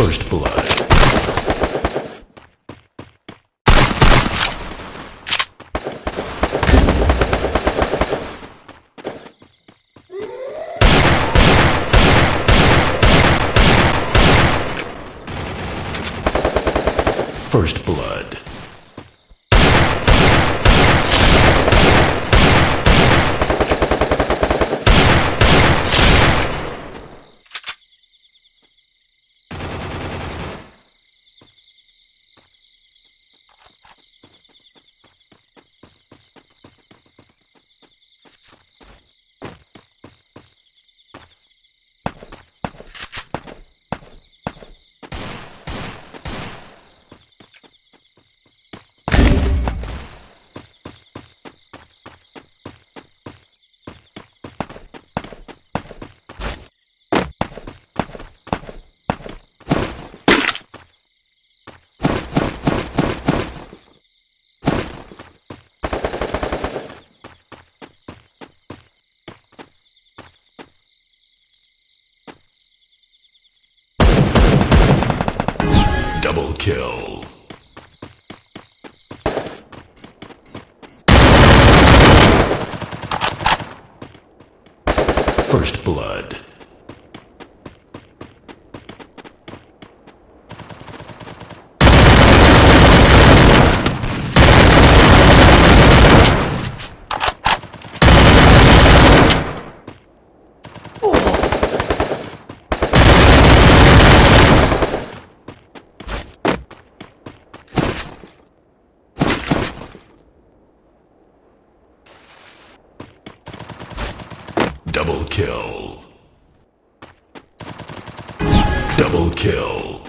First blood. First blood. Double kill. First blood. Double kill. Double kill.